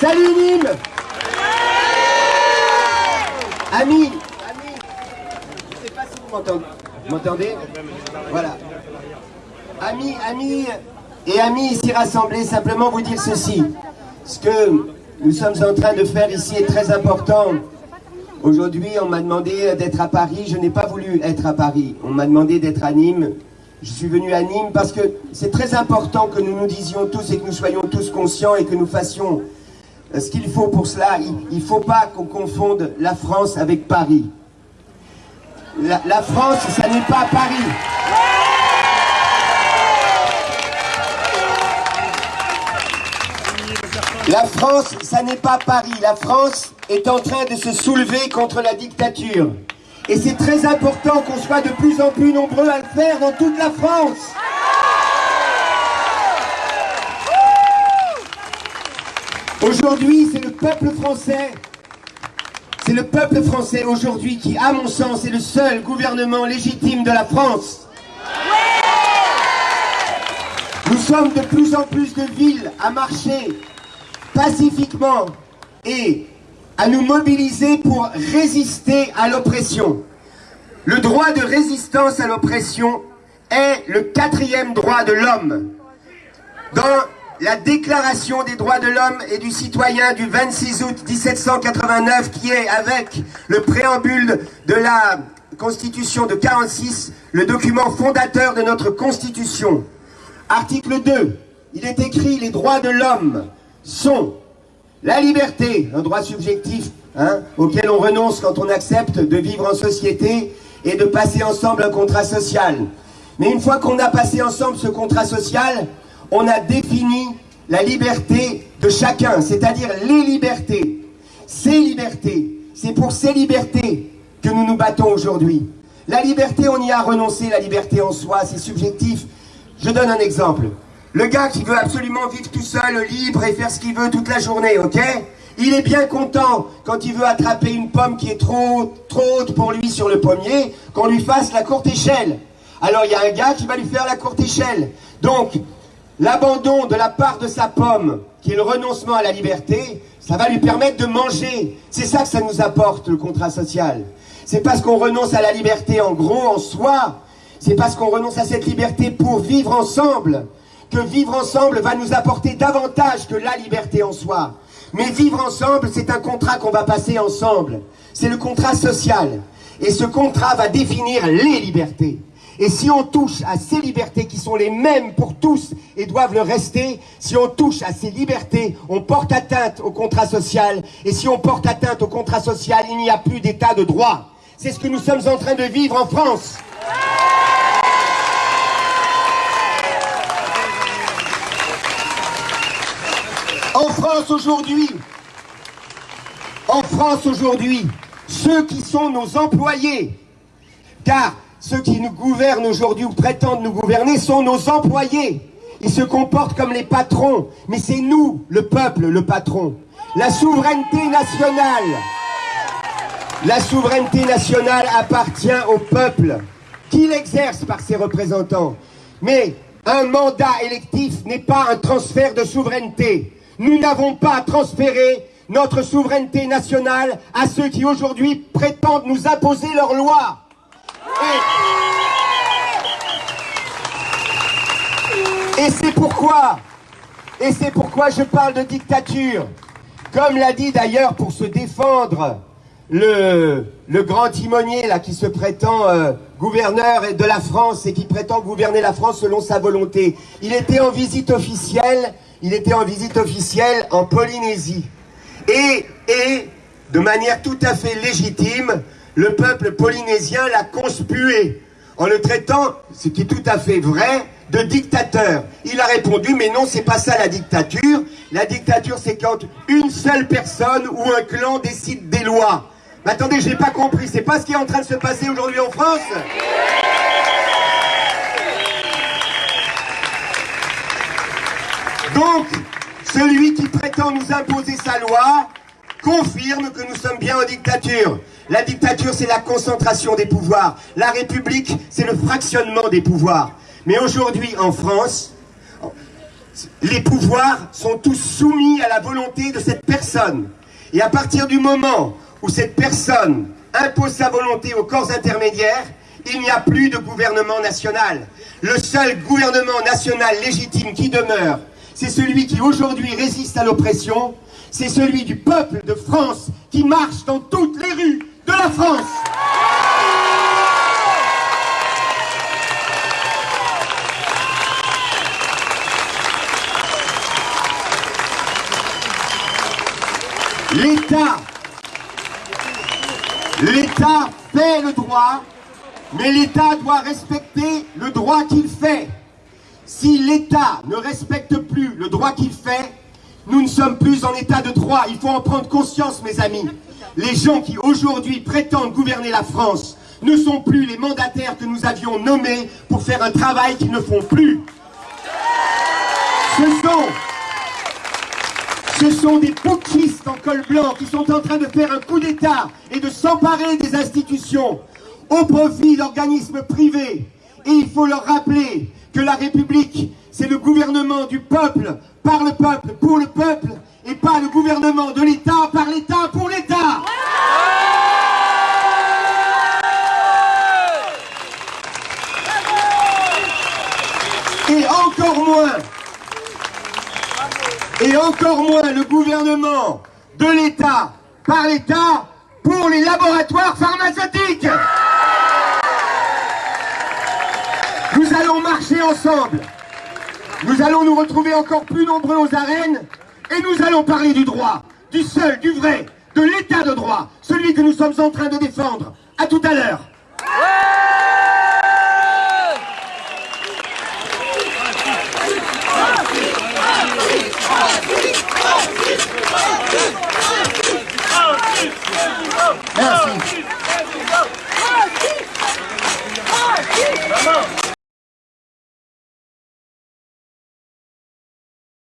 Salut Nîmes. Amis, amis, je ne sais pas si vous m'entendez. Vous m'entendez? Voilà. Amis, amis et amis ici rassemblés, simplement vous dire ceci. Ce que nous sommes en train de faire ici est très important. Aujourd'hui, on m'a demandé d'être à Paris. Je n'ai pas voulu être à Paris. On m'a demandé d'être à Nîmes. Je suis venu à Nîmes parce que c'est très important que nous nous disions tous et que nous soyons tous conscients et que nous fassions ce qu'il faut pour cela, il ne faut pas qu'on confonde la France avec Paris. La, la France, ça n'est pas Paris. La France, ça n'est pas Paris. La France est en train de se soulever contre la dictature. Et c'est très important qu'on soit de plus en plus nombreux à le faire dans toute la France. Aujourd'hui, c'est le peuple français, c'est le peuple français aujourd'hui qui, à mon sens, est le seul gouvernement légitime de la France. Nous sommes de plus en plus de villes à marcher pacifiquement et à nous mobiliser pour résister à l'oppression. Le droit de résistance à l'oppression est le quatrième droit de l'homme. Dans la déclaration des droits de l'homme et du citoyen du 26 août 1789 qui est avec le préambule de la constitution de 46, le document fondateur de notre constitution. Article 2, il est écrit les droits de l'homme sont la liberté, un droit subjectif hein, auquel on renonce quand on accepte de vivre en société et de passer ensemble un contrat social. Mais une fois qu'on a passé ensemble ce contrat social, on a défini la liberté de chacun, c'est-à-dire les libertés. Ces libertés, c'est pour ces libertés que nous nous battons aujourd'hui. La liberté, on y a renoncé, la liberté en soi, c'est subjectif. Je donne un exemple. Le gars qui veut absolument vivre tout seul, libre et faire ce qu'il veut toute la journée, ok? Il est bien content quand il veut attraper une pomme qui est trop, trop haute pour lui sur le pommier, qu'on lui fasse la courte échelle. Alors il y a un gars qui va lui faire la courte échelle. Donc, l'abandon de la part de sa pomme, qui est le renoncement à la liberté, ça va lui permettre de manger. C'est ça que ça nous apporte, le contrat social. C'est parce qu'on renonce à la liberté en gros, en soi. C'est parce qu'on renonce à cette liberté pour vivre ensemble. Que vivre ensemble va nous apporter davantage que la liberté en soi. Mais vivre ensemble, c'est un contrat qu'on va passer ensemble. C'est le contrat social. Et ce contrat va définir les libertés. Et si on touche à ces libertés qui sont les mêmes pour tous et doivent le rester, si on touche à ces libertés, on porte atteinte au contrat social. Et si on porte atteinte au contrat social, il n'y a plus d'état de droit. C'est ce que nous sommes en train de vivre en France. En France aujourd'hui, en France aujourd'hui, ceux qui sont nos employés, car ceux qui nous gouvernent aujourd'hui ou prétendent nous gouverner sont nos employés. Ils se comportent comme les patrons, mais c'est nous, le peuple, le patron. La souveraineté nationale, la souveraineté nationale appartient au peuple, qui l'exerce par ses représentants. Mais un mandat électif n'est pas un transfert de souveraineté. Nous n'avons pas transféré notre souveraineté nationale à ceux qui aujourd'hui prétendent nous imposer leurs lois. Et, c'est pourquoi, je parle de dictature. Comme l'a dit d'ailleurs pour se défendre le, le grand timonier là qui se prétend euh, gouverneur de la France et qui prétend gouverner la France selon sa volonté. Il était en visite officielle, il était en visite officielle en Polynésie. Et, de manière tout à fait légitime, le peuple polynésien l'a conspué en le traitant, ce qui est tout à fait vrai, de dictateur. Il a répondu, mais non, c'est pas ça la dictature. La dictature, c'est quand une seule personne ou un clan décide des lois. Mais attendez, j'ai pas compris. C'est pas ce qui est en train de se passer aujourd'hui en France? Donc, celui qui prétend nous imposer sa loi confirme que nous sommes bien en dictature. La dictature, c'est la concentration des pouvoirs. La République, c'est le fractionnement des pouvoirs. Mais aujourd'hui, en France, les pouvoirs sont tous soumis à la volonté de cette personne. Et à partir du moment où cette personne impose sa volonté aux corps intermédiaires, il n'y a plus de gouvernement national. Le seul gouvernement national légitime qui demeure, c'est celui qui aujourd'hui résiste à l'oppression, c'est celui du peuple de France qui marche dans toutes les rues de la France. L'État, fait le droit, mais l'État doit respecter le droit qu'il fait. Si l'État ne respecte plus le droit qu'il fait, nous ne sommes plus en état de droit. Il faut en prendre conscience, mes amis. Les gens qui aujourd'hui prétendent gouverner la France ne sont plus les mandataires que nous avions nommés pour faire un travail qu'ils ne font plus. Ce sont, des putschistes en col blanc qui sont en train de faire un coup d'État et de s'emparer des institutions au profit d'organismes privés. Et il faut leur rappeler que la République, c'est le gouvernement du peuple, par le peuple, pour le peuple, et pas le gouvernement de l'État, par l'État, pour l'État. Et encore moins, et encore moins le gouvernement de l'État, par l'État, pour les laboratoires pharmaceutiques. Marcher ensemble. Nous allons nous retrouver encore plus nombreux aux arènes et nous allons parler du droit, du seul, du vrai, de l'état de droit, celui que nous sommes en train de défendre. À tout à l'heure.